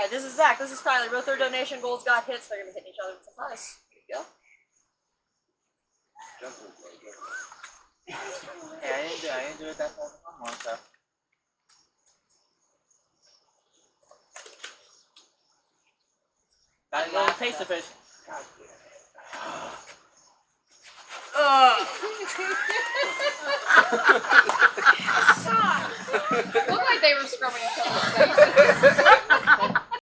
Alright, this is Zach. This is Tyler. Both their donation goals got hits. They're gonna be hitting each other with some ice. Here you go. Yeah, I didn't do, I didn't do it that far from my so. Got a little taste of fish. Looked like they were scrubbing each other's faces.